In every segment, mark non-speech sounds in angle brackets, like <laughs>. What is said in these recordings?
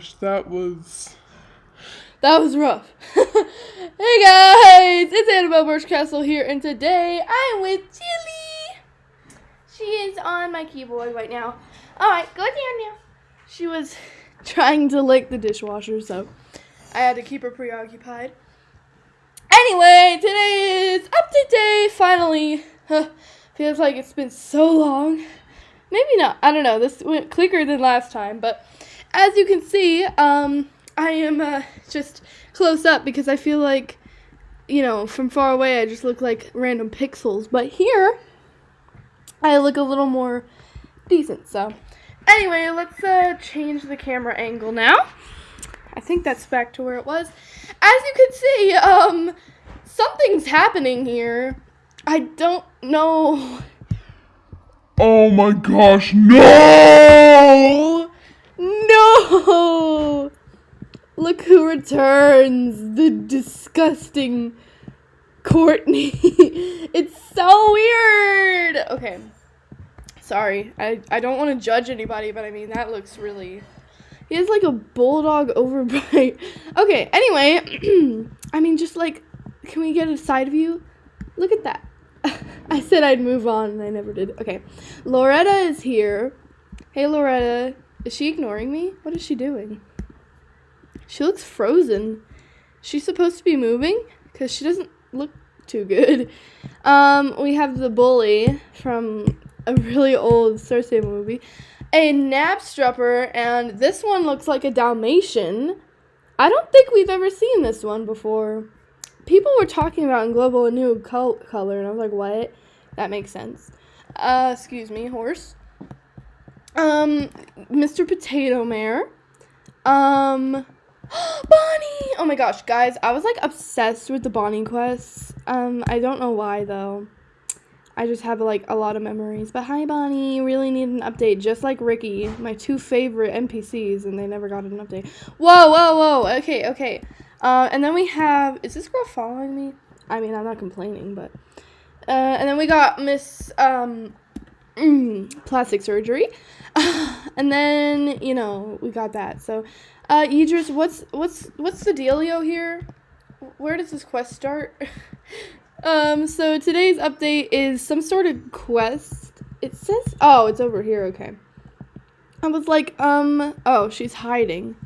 gosh, that was That was rough. <laughs> hey guys, it's Annabelle Birchcastle here, and today I'm with Chili. She is on my keyboard right now. Alright, go down now. She was <laughs> trying to lick the dishwasher, so I had to keep her preoccupied. Anyway, today is update day, finally. feels like it's been so long. Maybe not. I don't know. This went quicker than last time, but as you can see, um, I am uh, just close up because I feel like, you know, from far away I just look like random pixels, but here I look a little more decent. So, anyway, let's uh, change the camera angle now. I think that's back to where it was. As you can see, um, something's happening here. I don't know. Oh my gosh, no! No! Look who returns. The disgusting Courtney. <laughs> it's so weird. Okay. Sorry. I, I don't want to judge anybody, but I mean, that looks really. He has like a bulldog <laughs> overbite. Okay, anyway. <clears throat> I mean, just like, can we get a side view? Look at that. <laughs> I said I'd move on and I never did. Okay. Loretta is here. Hey, Loretta. Is she ignoring me? What is she doing? She looks frozen. She's supposed to be moving? Because she doesn't look too good. Um, we have the bully from a really old Cersei movie. A Knabstrupper, and this one looks like a Dalmatian. I don't think we've ever seen this one before. People were talking about in Global a new col- color, and I was like, what? That makes sense. Uh, excuse me, horse. Um, Mr. Potato Mare. Um, <gasps> Bonnie! Oh my gosh, guys, I was like obsessed with the Bonnie quests. Um, I don't know why though. I just have like a lot of memories. But hi, Bonnie. Really need an update, just like Ricky, my two favorite NPCs, and they never got an update. Whoa, whoa, whoa. Okay, okay. Uh, and then we have. Is this girl following me? I mean, I'm not complaining, but. Uh, and then we got Miss um, <clears throat> Plastic Surgery. <laughs> and then you know we got that. So, uh, Idris, what's what's what's the dealio here? Where does this quest start? <laughs> um, so today's update is some sort of quest. It says, oh, it's over here. Okay. I was like, um, oh, she's hiding.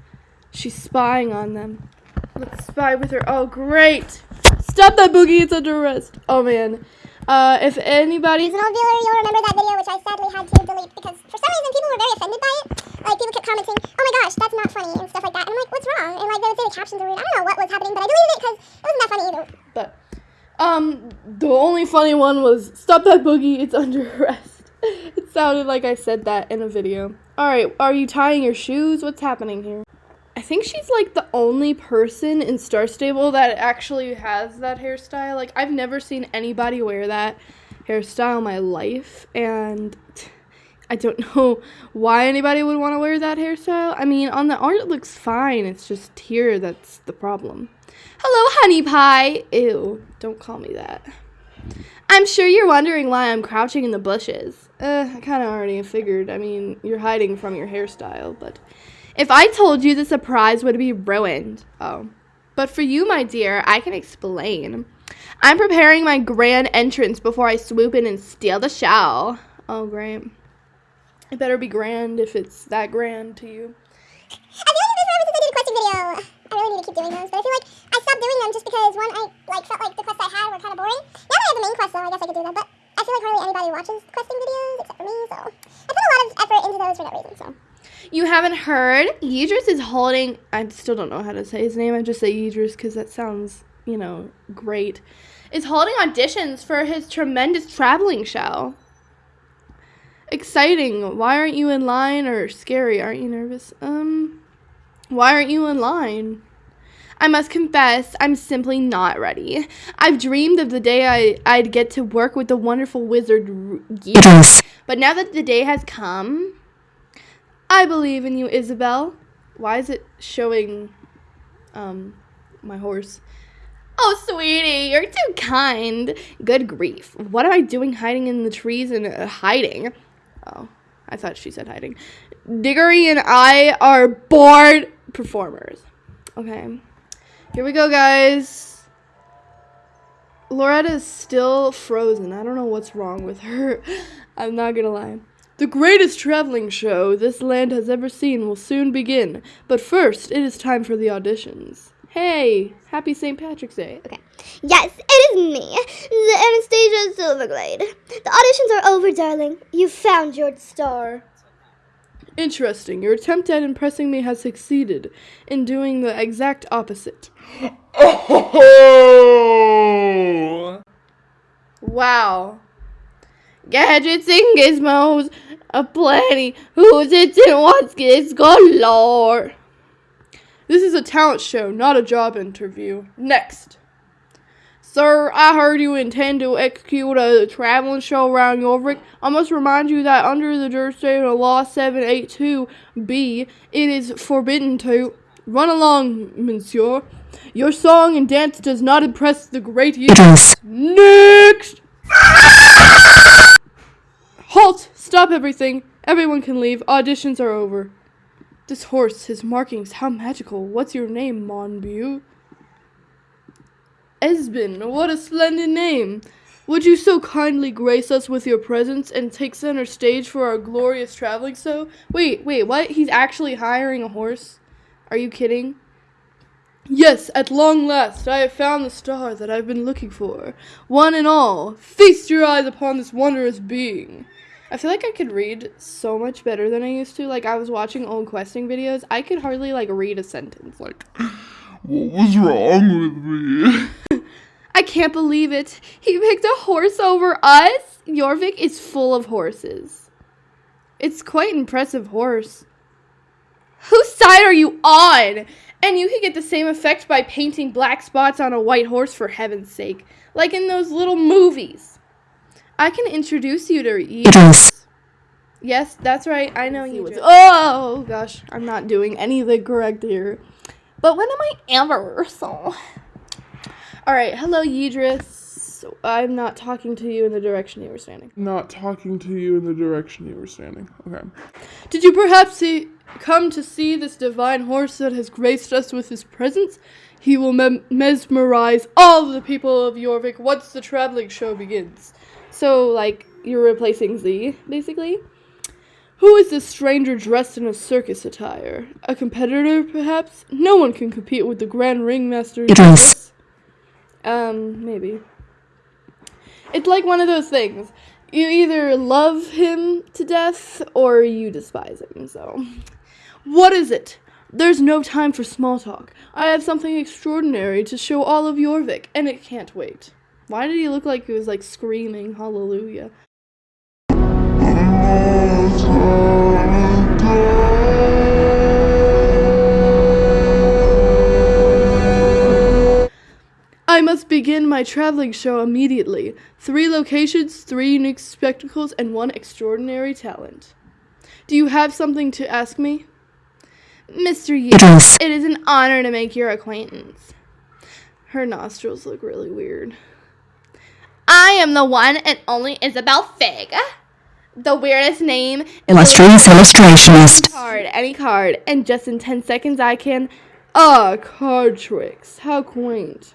She's spying on them. Let's spy with her. Oh, great. Stop that boogie. It's under arrest. Oh, man. Uh, if anybody. Seasonal dealer, you'll remember that video, which I sadly had to delete because for some reason people were very offended by it. Like, people kept commenting, oh my gosh, that's not funny, and stuff like that. And I'm like, what's wrong? And like, they would say the captions were weird. I don't know what was happening, but I deleted it because it wasn't that funny either. But, um, the only funny one was, stop that boogie. It's under <laughs> arrest. it sounded like I said that in a video. Alright, are you tying your shoes? What's happening here? I think she's like the only person in Star Stable that actually has that hairstyle. Like I've never seen anybody wear that hairstyle in my life and <laughs> I don't <laughs> know why anybody would want to wear that hairstyle. I mean, on the art it looks fine. It's just here that's the problem. Hello, honey pie. Ew, don't call me that. I'm sure you're wondering why I'm crouching in the bushes. Uh, I kind of already figured. I mean, you're hiding from your hairstyle, but if I told you the surprise would be ruined. Oh. But for you, my dear, I can explain. I'm preparing my grand entrance before I swoop in and steal the show. Oh, great. It better be grand if it's that grand to you. I feel like this ever since I did a questing video. I really need to keep doing those, but I feel like I stopped doing them just because one, I like felt like the quests I had were kind of boring. Now that I have the main quest, though, I guess I could do them. But I feel like hardly anybody watches questing videos except for me, so I put a lot of effort into those for no reason. So. You haven't heard? Yidris is holding. I still don't know how to say his name. I just say Yidris because that sounds, you know, great. Is holding auditions for his tremendous traveling show. Exciting. Why aren't you in line? Or scary? Aren't you nervous? Um, why aren't you in line? I must confess, I'm simply not ready. I've dreamed of the day I, I'd get to work with the wonderful wizard Yidris. But now that the day has come, I believe in you, Isabel. Why is it showing um my horse? Oh, sweetie, you're too kind. Good grief. What am I doing hiding in the trees and uh, hiding? Oh. I thought she said hiding. Diggory and I are bored performers. Okay. Here we go, guys. Loretta is still frozen. I don't know what's wrong with her. <laughs> I'm not gonna lie. The greatest traveling show this land has ever seen will soon begin. But first, it is time for the auditions. Hey, happy St. Patrick's Day. Okay. Yes, it is me, the Anastasia Silverglade. The auditions are over, darling. You found your star. Interesting. Your attempt at impressing me has succeeded in doing the exact opposite. Oh! Wow. Gadgets and gizmos aplenty. Who's it and what's it's galore. This is a talent show, not a job interview. Next. Sir, I heard you intend to execute a traveling show around Jorvik. I must remind you that under the jurisdiction of Law 782B, it is forbidden to run along, monsieur. Your song and dance does not impress the great youth. Next! Halt! Stop everything. Everyone can leave. Auditions are over. This horse, his markings, how magical. What's your name, Monbu? Esben, what a splendid name. Would you so kindly grace us with your presence and take center stage for our glorious traveling show? Wait, wait, what? He's actually hiring a horse? Are you kidding? Yes, at long last, I have found the star that I've been looking for. One and all, feast your eyes upon this wondrous being. I feel like I could read so much better than I used to. Like I was watching old questing videos, I could hardly like read a sentence. Like <laughs> What was wrong with me? <laughs> I can't believe it. He picked a horse over us. Jorvik is full of horses. It's quite impressive horse. Whose side are you on? And you can get the same effect by painting black spots on a white horse for heaven's sake, like in those little movies. I can introduce you to Idris. Yes, that's right. I know you was. Oh gosh, I'm not doing anything correct here. But when am I ever? <laughs> So. All right, hello, Yidris. I'm not talking to you in the direction you were standing. Not talking to you in the direction you were standing. Okay. Did you perhaps see, come to see this divine horse that has graced us with his presence? He will mem- mesmerize all the people of Jorvik once the traveling show begins. So, like, you're replacing Z, basically? Who is this stranger dressed in a circus attire? A competitor, perhaps? No one can compete with the Grand Ringmaster. Idris. Um, maybe. It's like one of those things. You either love him to death or you despise him, so. What is it? There's no time for small talk. I have something extraordinary to show all of Jorvik, and it can't wait. Why did he look like he was like screaming hallelujah? I must begin my traveling show immediately. Three locations, three unique spectacles, and one extraordinary talent. Do you have something to ask me? Mr. Yu, it is an honor to make your acquaintance. Her nostrils look really weird. I am the one and only Isabel Fig. The weirdest name. Illustrious illustrationist. Card, any card, and just in 10 seconds I can. Ah, card tricks. How quaint.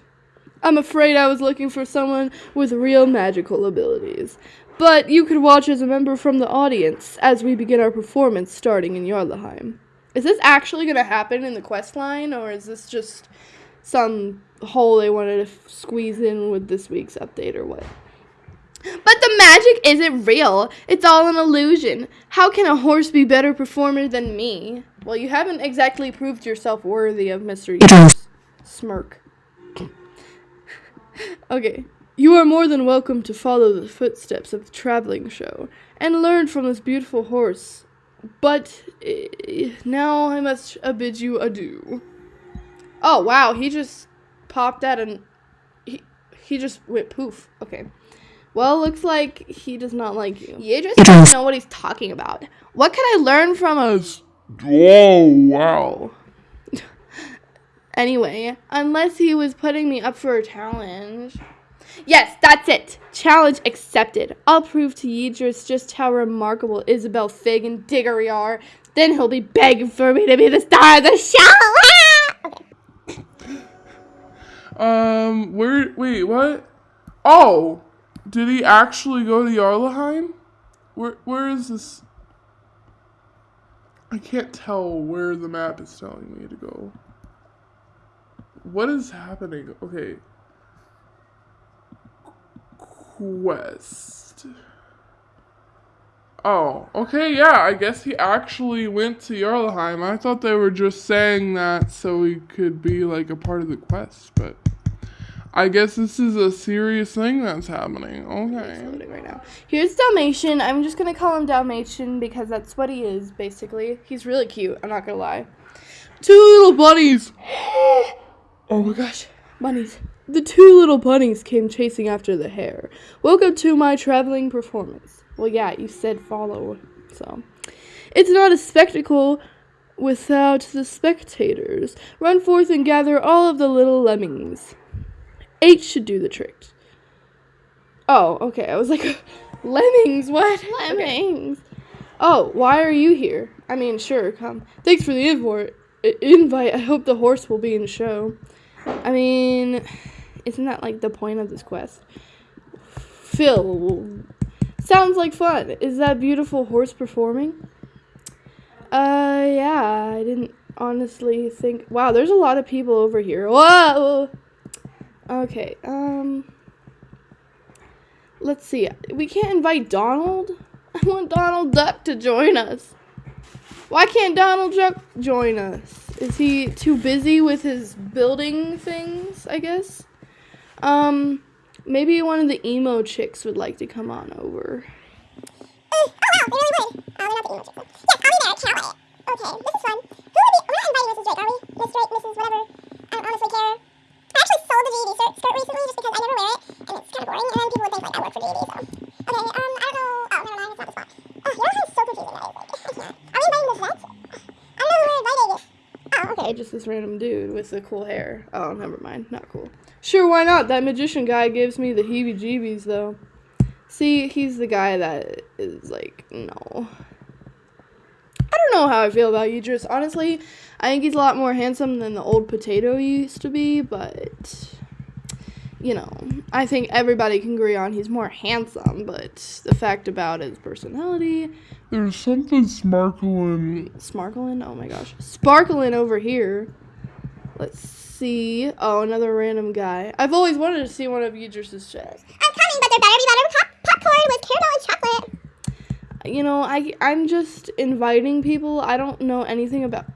I'm afraid I was looking for someone with real magical abilities. But you could watch as a member from the audience as we begin our performance starting in Jarlaheim. Is this actually going to happen in the quest line, or is this just some hole they wanted to squeeze in with this week's update, or what? But the magic isn't real. It's all an illusion. How can a horse be better performer than me? Well, you haven't exactly proved yourself worthy of Mr. Smirk. <laughs> okay. You are more than welcome to follow the footsteps of the traveling show and learn from this beautiful horse. But eh, now I must uh, bid you adieu. Oh wow, he just popped out and he he just went poof. Okay. Well, looks like he does not like you. You just don't know what he's talking about. What can I learn from a Oh, wow. <laughs> Anyway, unless he was putting me up for a challenge. Yes, that's it. Challenge accepted. I'll prove to Yidris just how remarkable Isabel Fig and Diggory are. Then he'll be begging for me to be the star of the show. <laughs> Um, where? Wait, what? Oh, did he actually go to Jarlaheim? Where? Where is this? I can't tell where the map is telling me to go. What is happening? Okay. Quest. Oh, okay, yeah, I guess he actually went to Jarlaheim. I thought they were just saying that so he could be like a part of the quest, but I guess this is a serious thing that's happening. Okay. loading right now. Here's Dalmatian. I'm just gonna call him Dalmatian because that's what he is, basically. He's really cute, I'm not gonna lie. Two little bunnies! <gasps> oh my gosh. Bunnies. The two little bunnies came chasing after the hare. Welcome to my traveling performance. Well, yeah, you said follow, so. It's not a spectacle without the spectators. Run forth and gather all of the little lemmings. Eight should do the trick. Oh, okay. I was like, <laughs> lemmings. What? <laughs> Lemmings. Oh, why are you here? I mean, sure, come. Thanks for the invite. Invite. I hope the horse will be in the show. I mean, isn't that like the point of this quest? Phil, sounds like fun. Is that beautiful horse performing? Uh, yeah. I didn't honestly think. Wow, there's a lot of people over here. Whoa. Okay, um. Let's see. We can't invite Donald? <laughs> I want Donald Duck to join us. Why can't Donald Duck join us? Is he too busy with his building things, I guess? Um, maybe one of the emo chicks would like to come on over. oh wow, they really would. Oh, they're not the emo chicks. Yes, I'll be there. Can't wait. Okay, this is fun. Who are we? We're not inviting Mrs. Drake, are we? Miss Drake, Mrs. Whatever. I don't honestly care. I actually sold the GED skirt, skirt recently just because I never wear it, and it's kind of boring, and then people would think like I work for GED, so. Okay, um, I don't know. Oh, never mind, it's not the spot. Oh, you know how so confusing is. Like, <laughs> I can't. Are we inviting the vets? I don't know who we're inviting. Oh, okay. Just this random dude with the cool hair. Oh, never mind. Not cool. Sure, why not? That magician guy gives me the heebie jeebies, though. See, he's the guy that is like, no. I don't know how I feel about Idris. Honestly, I think he's a lot more handsome than the old potato he used to be, but. You know, I think everybody can agree on he's more handsome, but the fact about his personality, There's something sparkling. Sparkling? Oh my gosh. Sparkling over here. Let's see. Oh, another random guy. I've always wanted to see one of Idris's chats. I'm coming, but there better be butter pop- popcorn with caramel and chocolate. You know, I I'm just inviting people. I don't know anything about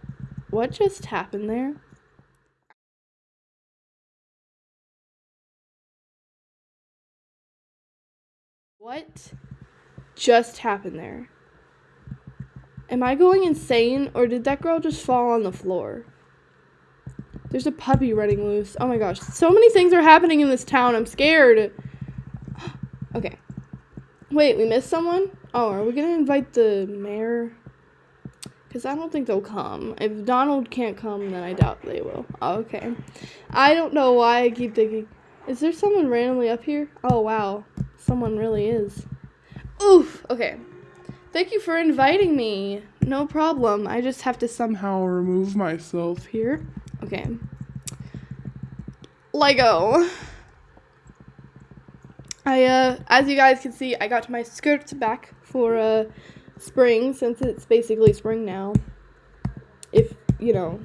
what just happened there. What just happened there? Am I going insane or did that girl just fall on the floor? There's a puppy running loose. Oh my gosh. So many things are happening in this town. I'm scared. <gasps> okay. Wait, we missed someone? Oh, are we going to invite the mayor? Because I don't think they'll come. If Donald can't come, then I doubt they will. Oh, okay. I don't know why I keep thinking. Is there someone randomly up here? Oh, wow. Someone really is. Oof. Okay. Thank you for inviting me. No problem. I just have to somehow remove myself. here. Okay. Lego. I uh as you guys can see, I got my skirts back for uh spring since it's basically spring now. If, you know,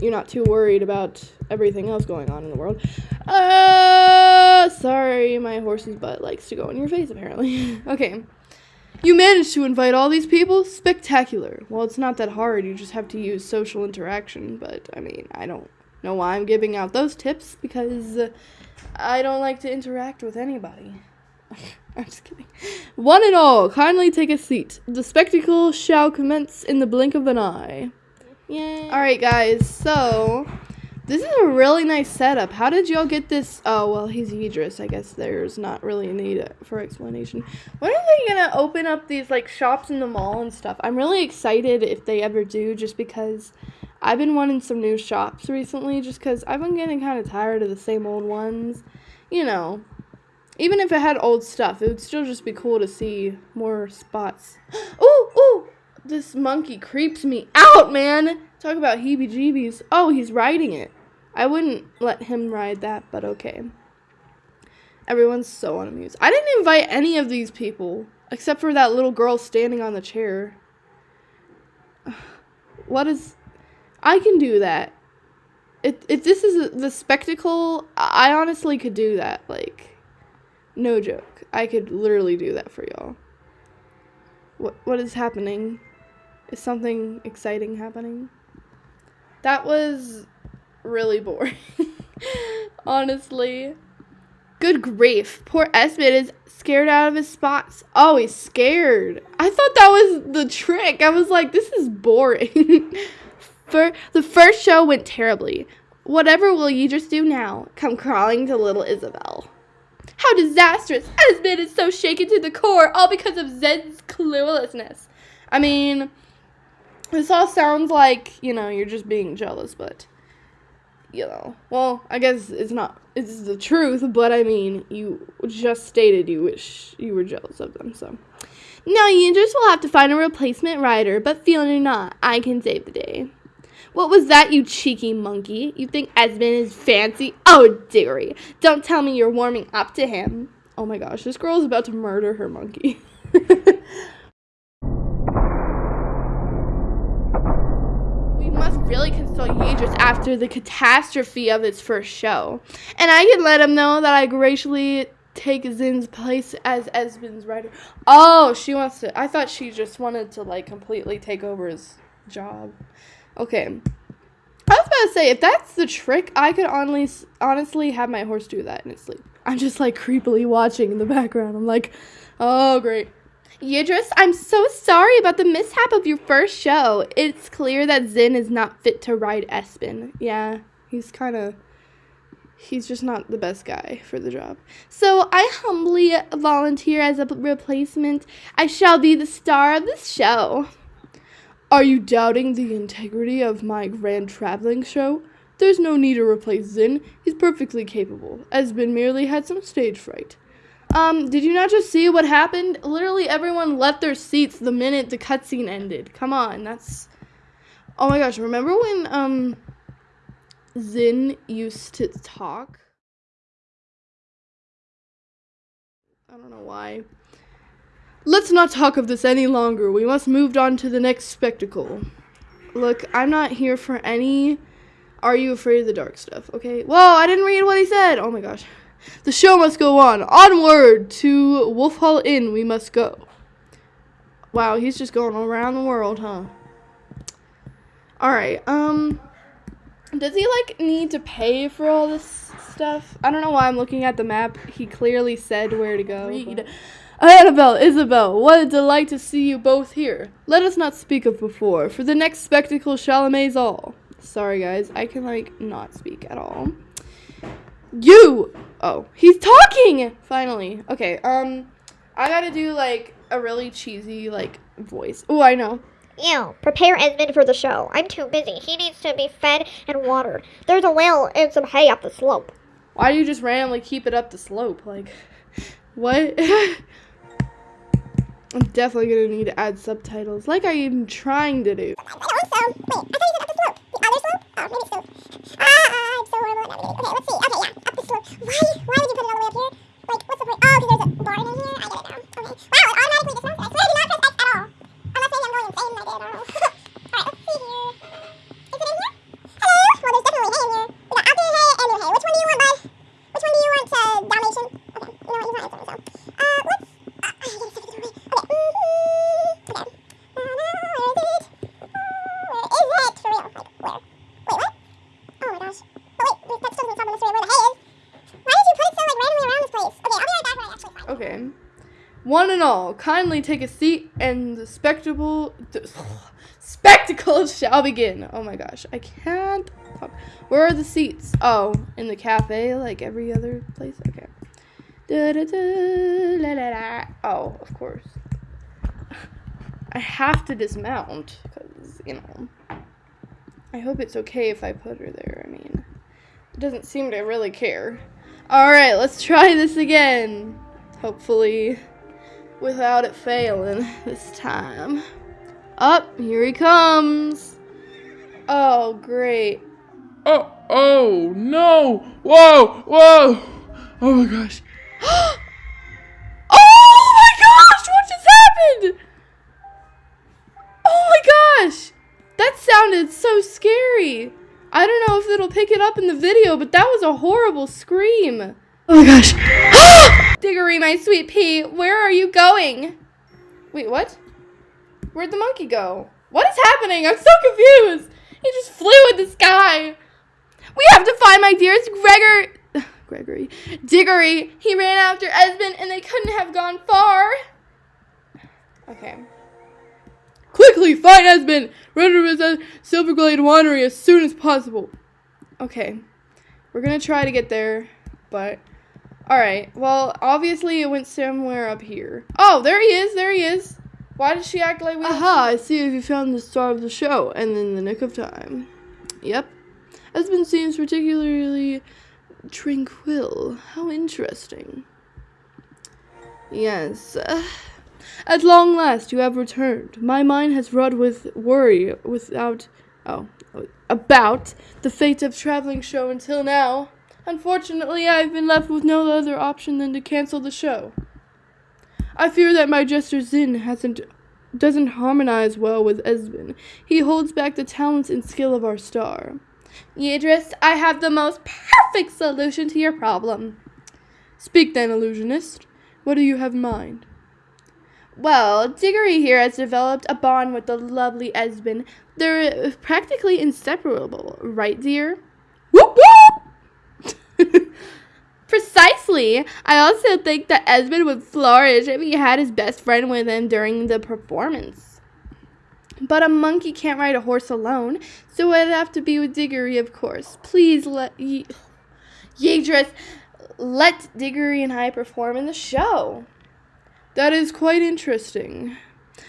you're not too worried about everything else going on in the world. Uh sorry, my horse's butt likes to go in your face apparently. <laughs> okay. You managed to invite all these people? Spectacular. Well, it's not that hard. You just have to use social interaction. But, I mean, I don't know why I'm giving out those tips because uh, I don't like to interact with anybody. <laughs> I'm just kidding. One and all, kindly take a seat. The spectacle shall commence in the blink of an eye. Yay. Alright, guys, so this is a really nice setup. How did y'all get this? Oh, well, he's Idris. I guess there's not really a need for explanation. When are they gonna open up these like shops in the mall and stuff? I'm really excited if they ever do, just because I've been wanting some new shops recently, just because I've been getting kind of tired of the same old ones. You know, Even if it had old stuff, it would still just be cool to see more spots. <gasps> Ooh, ooh! This monkey creeps me out, man! Talk about heebie jeebies. Oh, he's riding it. I wouldn't let him ride that, but okay. Everyone's so unamused. I didn't invite any of these people, except for that little girl standing on the chair. <sighs> What is. I can do that. If, if this is the spectacle, I honestly could do that. Like, no joke. I could literally do that for y'all. What what is happening? Is something exciting happening? That was really boring. <laughs> Honestly. Good grief. Poor Esmond is scared out of his spots. Oh, he's scared. I thought that was the trick. I was like, this is boring. <laughs> For the first show went terribly. Whatever will you just do now? Come crawling to little Isabel. How disastrous! Esmond is so shaken to the core, all because of Zed's cluelessness. I mean, this all sounds like, you know, you're just being jealous, but, you know, well, I guess it's not, it's the truth, but I mean, you just stated you wish you were jealous of them, so. Now you just will have to find a replacement rider, but fear not, I can save the day. What was that, you cheeky monkey? You think Esmond is fancy? Oh, dearie. Don't tell me you're warming up to him. Oh my gosh, this girl is about to murder her monkey. <laughs> really console Yidris after the catastrophe of its first show. And I can let him know that I graciously take Zin's place as Esmond's writer. Oh, she wants to. I thought she just wanted to, like, completely take over his job. Okay. I was about to say, if that's the trick, I could only, honestly have my horse do that in its sleep. I'm just like creepily watching in the background. I'm like, oh, great. Yidris, I'm so sorry about the mishap of your first show. It's clear that Zin is not fit to ride Espen. Yeah, he's kind of. He's just not the best guy for the job. So I humbly volunteer as a replacement. I shall be the star of this show. Are you doubting the integrity of my grand traveling show? There's no need to replace Zin. He's perfectly capable. Esben merely had some stage fright. Um, did you not just see what happened? Literally everyone left their seats the minute the cutscene ended. Come on, that's Oh my gosh, remember when um Zin used to talk? I don't know why. Let's not talk of this any longer. We must move on to the next spectacle. Look, I'm not here for any Are you afraid of the dark stuff, okay? Whoa, I didn't read what he said. Oh my gosh. The show must go on. Onward to Wolf Hall Inn we must go. Wow, he's just going around the world, huh? Alright, um does he like need to pay for all this stuff? I don't know why I'm looking at the map. He clearly said where to go. Read. Annabelle, Isabel, what a delight to see you both here. Let us not speak of before, for the next spectacle shall amaze all. Sorry, guys, I can like not speak at all. You! Oh, he's talking! Finally. Okay, um, I gotta do like a really cheesy like voice. Oh, I know. Ew, prepare Esmond for the show. I'm too busy. He needs to be fed and watered. There's a well and some hay up the slope. Why do you just randomly keep it up the slope? Like, <laughs> what? <laughs> I'm definitely gonna need to add subtitles, like I'm trying to do. I wait, I thought you said up the slope. The other slope? Oh, maybe so. Ah, I'm so horrible at navigating. Okay, let's see. Okay, yeah, the. Why? Why would you put it all the way up here? Like, what's the point? Oh, because there's a barn in here? I get it now. Okay. Wow, it automatically dismounts. I swear I did not press X at all. Unless maybe I'm going insane and I did, I don't know. Alright, let's see here. Is it in here? Hello? Well, there's definitely hay in here. We got outdoor hay and new hay. Which one do you want, bud? Which one do you want, uh, Dalmatian? Okay, you know what, he's not answering, so. Uh, let's, uh, I gotta set it the doorway. Okay, mm-hmm. Okay. Uh, where is it? Where is it? For real? Like, where? Wait, what? Oh my gosh. Oh wait, that still doesn't solve the mystery of where the hay is. Why did you put it so like randomly around this place? Okay, I'll be right back when I actually find it. Okay. One and all, kindly take a seat, and the spectacle, the <laughs> spectacle shall begin. Oh my gosh, I can't talk. Where are the seats? Oh, in the cafe, like every other place. Okay. Da, da, da, la. Oh, of course. I have to dismount because you know. I hope it's okay if I put her there. I mean, it doesn't seem to really care. Alright, let's try this again. Hopefully, without it failing this time. Up, here he comes. Oh, great. Oh, oh, no. Whoa, whoa. Oh my gosh. <gasps> Oh my gosh, what just happened? Oh my gosh, that sounded so scary. I don't know if it'll pick it up in the video, but that was a horrible scream. Oh my gosh. <gasps> Diggory, my sweet pea, where are you going? Wait, what? Where'd the monkey go? What is happening? I'm so confused. He just flew in the sky. We have to find my dearest Gregor. <sighs> Gregory. Diggory. He ran after Esmond and they couldn't have gone far. Okay. Quickly, find Esmond! Run to his Silverglade Winery as soon as possible. Okay. We're gonna try to get there, but. Alright, well, obviously it went somewhere up here. Oh, there he is, there he is. Why did she act like we. Aha, I see if you found the star of the show, and in the nick of time. Yep. Esmond seems particularly tranquil. How interesting. Yes. At long last you have returned. My mind has run with worry without oh about the fate of traveling show until now. Unfortunately, I have been left with no other option than to cancel the show. I fear that my jester Zin hasn't doesn't harmonize well with Esben. He holds back the talents and skill of our star. Yidris, I have the most perfect solution to your problem. Speak then, illusionist. What do you have in mind? Well, Diggory here has developed a bond with the lovely Esben. They're practically inseparable, right, dear? <laughs> Precisely. I also think that Esmond would flourish if he had his best friend with him during the performance. But a monkey can't ride a horse alone, so it'd have to be with Diggory, of course. Please let Ye- let Diggory and I perform in the show. That is quite interesting.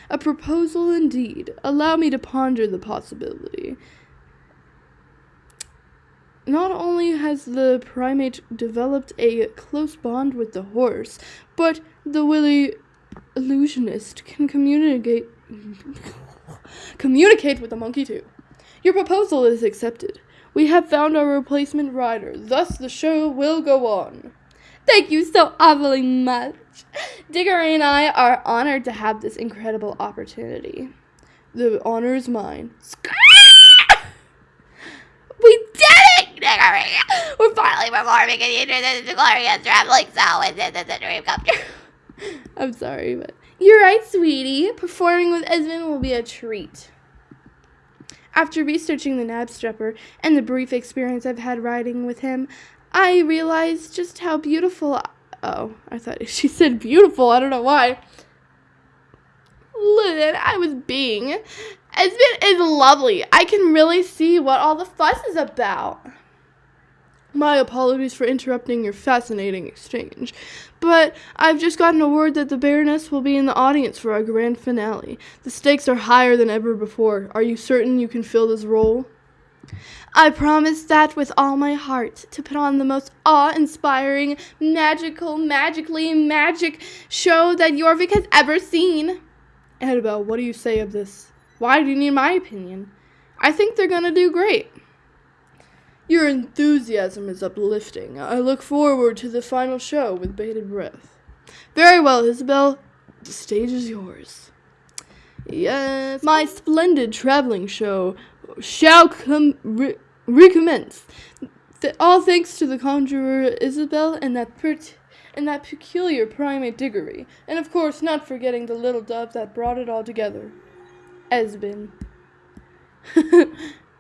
A proposal indeed. Allow me to ponder the possibility. Not only has the primate developed a close bond with the horse, but the willy illusionist can communicate communicate with the monkey too. Your proposal is accepted. We have found our replacement rider, thus the show will go on. Thank you so awfully much. Diggory and I are honored to have this incredible opportunity. The honor is mine. We did We're finally performing in the glorious traveling show, and this is a dream come true. I'm sorry, but you're right, sweetie. Performing with Esmond will be a treat. After researching the Knabstrupper and the brief experience I've had riding with him, I realized just how beautiful. Oh, I thought <laughs> she said beautiful. I don't know why. Listen, I was being. Esmond is lovely. I can really see what all the fuss is about. My apologies for interrupting your fascinating exchange, but I've just gotten a word that the Baroness will be in the audience for our grand finale. The stakes are higher than ever before. Are you certain you can fill this role? I promise that with all my heart to put on the most awe inspiring, magical, magically magic show that Jorvik has ever seen. Annabelle, what do you say of this? Why do you need my opinion? I think they're gonna do great. Your enthusiasm is uplifting. I look forward to the final show with bated breath. Very well, Isabel. The stage is yours. Yes, my splendid traveling show shall com- re- recommence. Th- all thanks to the conjurer Isabel and that pert- and that peculiar primate Diggory, and of course not forgetting the little dove that brought it all together, Esbin. <laughs>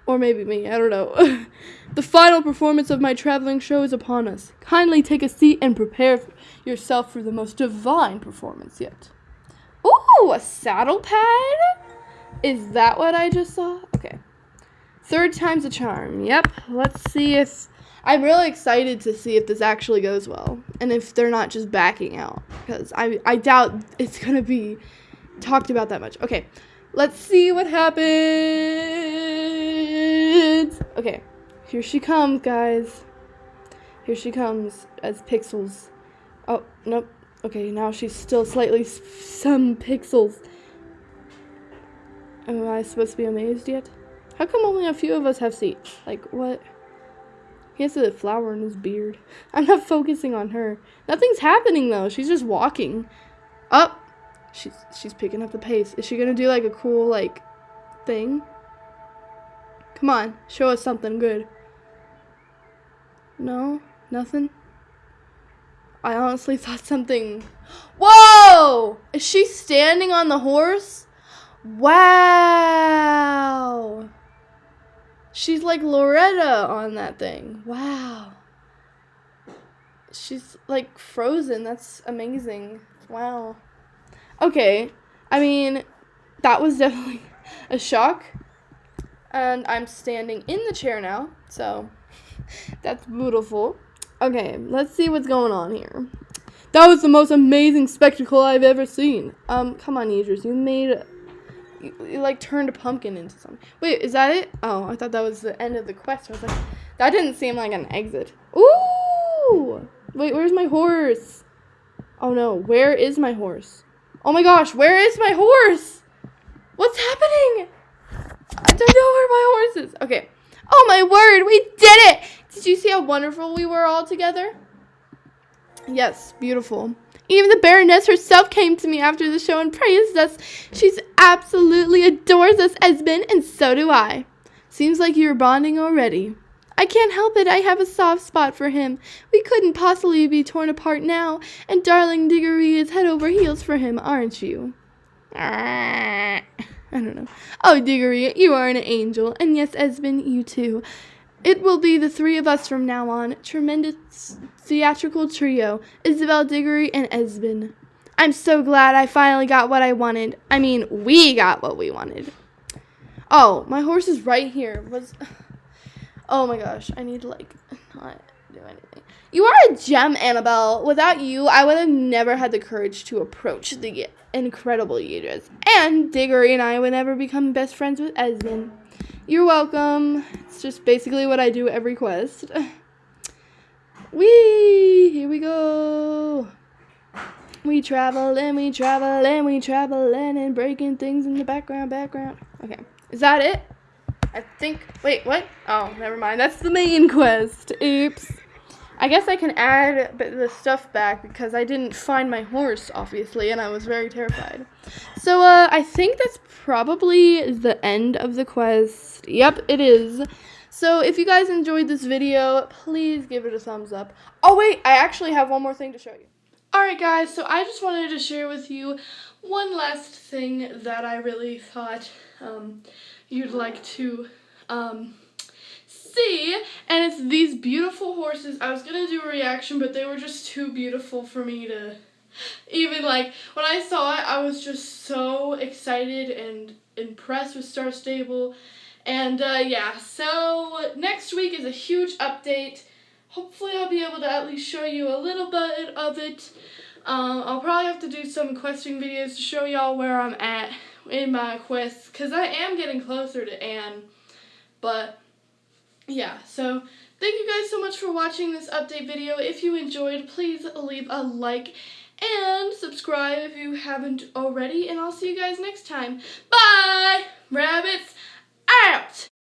or maybe me, I don't know. <laughs> the final performance of my traveling show is upon us. Kindly take a seat and prepare yourself for the most divine performance yet. Ooh, a saddle pad? Is that what I just saw? Okay. Third time's a charm. Yep. Let's see if. I'm really excited to see if this actually goes well. And if they're not just backing out. Because I, I doubt it's going to be talked about that much. Okay. Let's see what happens. Okay. Here she comes, guys. Here she comes as pixels. Oh, nope. Okay, now she's still slightly some pixels. Am I supposed to be amazed yet? How come only a few of us have seats? Like, what? He has a flower in his beard. <laughs> I'm not focusing on her. Nothing's happening though. She's just walking. Up. She's she's picking up the pace. Is she gonna do like a cool like thing? Come on, show us something good. No, nothing. I honestly <laughs> thought something. <gasps> Whoa! Is she standing on the horse? Wow! She's like Loretta on that thing. Wow. She's like frozen. That's amazing. Wow. Okay. I mean, that was <laughs> definitely a shock. And I'm standing in the chair now. So <laughs> that's beautiful. Okay, let's see what's going on here. That was the most amazing spectacle I've ever seen. Um, come on, Idris. You made you, you like turned a pumpkin into something. Wait, is that it? Oh, I thought that was the end of the quest. I was like, that didn't seem like an exit. Ooh! Wait, where's my horse? Oh no, where is my horse? Oh my gosh, where is my horse? What's happening? I don't know where my horse is. Okay. Oh my word, we did it! Did you see how wonderful we were all together? Yes, beautiful. Even the Baroness herself came to me after the show and praised us. She's absolutely adores us, Esmond, and so do I. Seems like you're bonding already. I can't help it, I have a soft spot for him. We couldn't possibly be torn apart now, and darling Diggory is head over heels for him, aren't you? <laughs> I don't know. Oh, Diggory, you are an angel, and yes, Esmond, you too. It will be the three of us from now on. Tremendous theatrical trio Isabel Diggory and Esmond. I'm so glad I finally got what I wanted. I mean, we got what we wanted. Oh, my horse is right here. Was Oh my gosh, I need to like not do anything. You are a gem, Annabelle. Without you, I would have never had the courage to approach the incredible Idris. And Diggory and I would never become best friends with Esmond. You're welcome. It's just basically what I do every quest. <sighs> Wee! Here we go. We travel and we travel and we travel and breaking things in the background, background. Okay. Is that it? I think. Wait, what? Oh, never mind. That's the main <laughs> quest. Oops. I guess I can add the stuff back because I didn't find my horse, obviously, and I was very terrified. So, uh, I think that's probably the end of the quest. Yep, it is. So, if you guys enjoyed this video, please give it a thumbs up. Oh, wait, I actually have one more thing to show you. Alright, guys, so I just wanted to share with you one last thing that I really thought um, you'd like to um, see, and it's these beautiful horses. I was gonna do a reaction, but they were just too beautiful for me to even like. When I saw it, I was just so excited and impressed with Star Stable. And uh, yeah, so next week is a huge update. Hopefully, I'll be able to at least show you a little bit of it. Um, I'll probably have to do some questing videos to show y'all where I'm at in my quest because I am getting closer to Anne. But yeah, so thank you guys so much for watching this update video. If you enjoyed, please leave a like and subscribe if you haven't already. And I'll see you guys next time. Bye! Rabbits out!